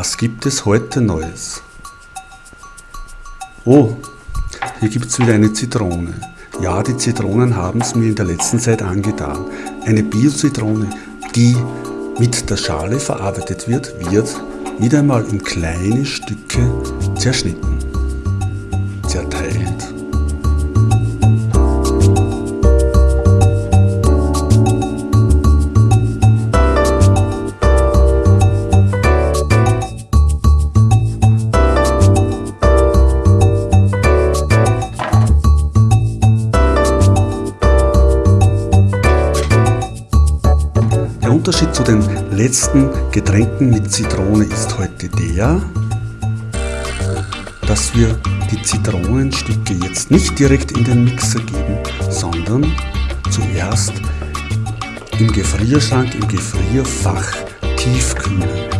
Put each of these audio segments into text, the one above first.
Was gibt es heute Neues? Oh, hier gibt es wieder eine Zitrone. Ja, die Zitronen haben es mir in der letzten Zeit angetan. Eine Bio-Zitrone, die mit der Schale verarbeitet wird, wird wieder einmal in kleine Stücke zerschnitten, Unterschied zu den letzten Getränken mit Zitrone ist heute der, dass wir die Zitronenstücke jetzt nicht direkt in den Mixer geben, sondern zuerst im Gefrierschrank, im Gefrierfach tiefkühlen.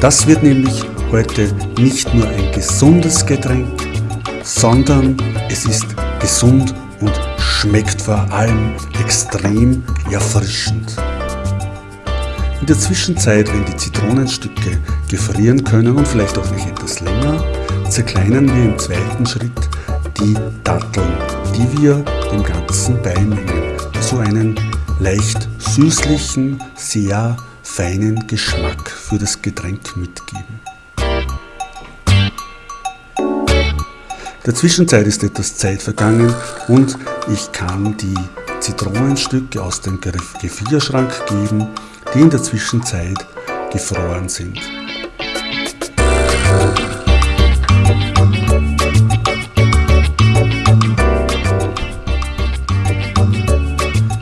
Das wird nämlich heute nicht nur ein gesundes Getränk, sondern es ist gesund und schmeckt vor allem extrem erfrischend. In der Zwischenzeit, wenn die Zitronenstücke gefrieren können und vielleicht auch noch etwas länger, zerkleinern wir im zweiten Schritt die Datteln, die wir dem Ganzen beimengen, so einen leicht süßlichen, sehr feinen Geschmack für das Getränk mitgeben. Der Zwischenzeit ist etwas Zeit vergangen und ich kann die Zitronenstücke aus dem Gefrierschrank geben, die in der Zwischenzeit gefroren sind.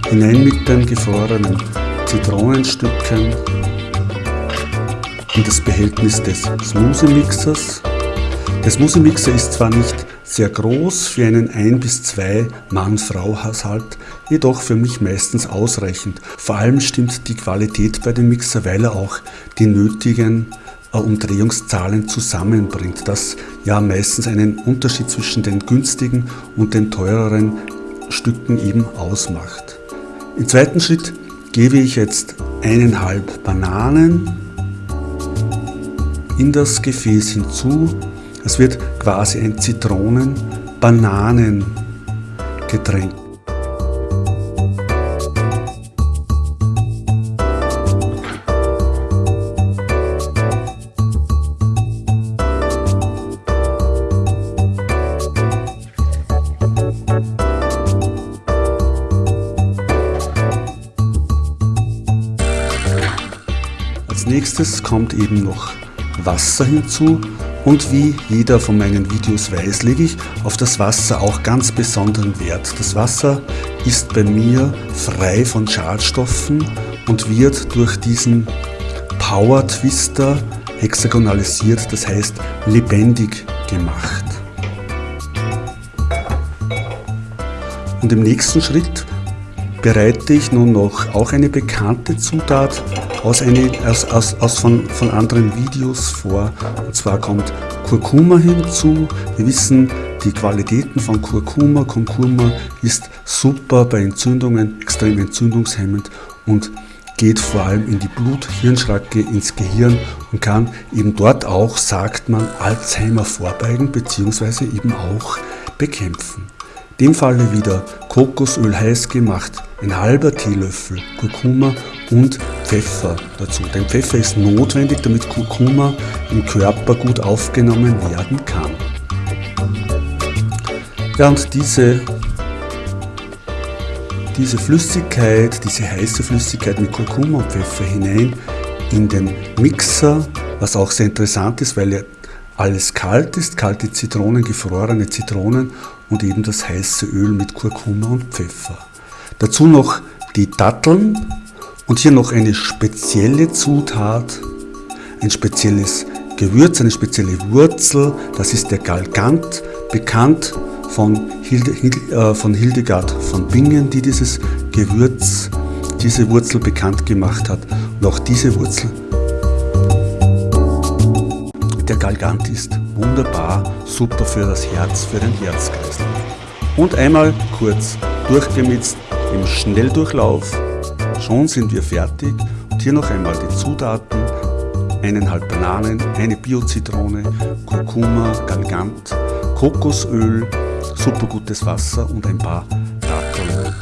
Hinein mit den gefrorenen Zitronenstücken in das Behältnis des Smoothie-Mixers. Der Smoothie-Mixer ist zwar nicht sehr groß für einen ein bis zwei Mann-Frau-Haushalt, jedoch für mich meistens ausreichend. Vor allem stimmt die Qualität bei dem Mixer, weil er auch die nötigen äh, Umdrehungszahlen zusammenbringt, das ja meistens einen Unterschied zwischen den günstigen und den teureren Stücken eben ausmacht. Im zweiten Schritt gebe ich jetzt eineinhalb Bananen in das Gefäß hinzu es wird quasi ein Zitronen-Bananen-Getränk. Als nächstes kommt eben noch Wasser hinzu und wie jeder von meinen Videos weiß, lege ich auf das Wasser auch ganz besonderen Wert. Das Wasser ist bei mir frei von Schadstoffen und wird durch diesen Power Twister hexagonalisiert, das heißt lebendig gemacht. Und im nächsten Schritt bereite ich nun noch auch eine bekannte Zutat aus, eine, aus, aus, aus von, von anderen Videos vor. Und zwar kommt Kurkuma hinzu. Wir wissen die Qualitäten von Kurkuma. Kurkuma ist super bei Entzündungen, extrem entzündungshemmend und geht vor allem in die Blut-Hirnschranke, ins Gehirn und kann eben dort auch, sagt man, Alzheimer vorbeugen bzw. eben auch bekämpfen. In dem Falle wieder Kokosöl heiß gemacht, ein halber Teelöffel Kurkuma und Pfeffer dazu. Denn Pfeffer ist notwendig, damit Kurkuma im Körper gut aufgenommen werden kann. Ja, und diese, diese Flüssigkeit, diese heiße Flüssigkeit mit Kurkuma und Pfeffer hinein in den Mixer, was auch sehr interessant ist, weil er alles kalt ist, kalte Zitronen, gefrorene Zitronen und eben das heiße Öl mit Kurkuma und Pfeffer. Dazu noch die Datteln und hier noch eine spezielle Zutat, ein spezielles Gewürz, eine spezielle Wurzel, das ist der Galgant, bekannt von, Hilde, äh, von Hildegard von Bingen, die dieses Gewürz, diese Wurzel bekannt gemacht hat. Und auch diese Wurzel, der Galgant ist wunderbar, super für das Herz, für den Herzkreislauf. Und einmal kurz durchgemitzt im Schnelldurchlauf. Schon sind wir fertig und hier noch einmal die Zutaten. eineinhalb Bananen, eine Bio-Zitrone, Kurkuma, Galgant, Kokosöl, super gutes Wasser und ein paar Datteln.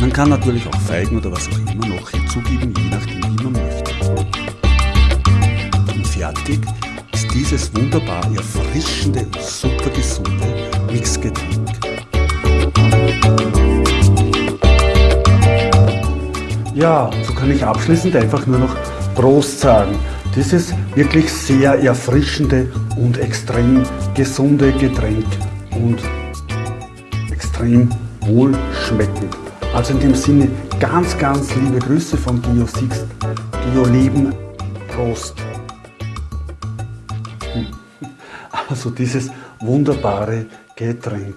Man kann natürlich auch Feigen oder was auch immer noch hinzugeben, je nachdem wie man möchte. Und fertig dieses wunderbar erfrischende und super gesunde Mixgetränk. Ja, so kann ich abschließend einfach nur noch Prost sagen. Dieses wirklich sehr erfrischende und extrem gesunde Getränk und extrem wohlschmeckend. Also in dem Sinne ganz, ganz liebe Grüße von Gio Sixt, Gio Leben, Prost. Also dieses wunderbare Getränk.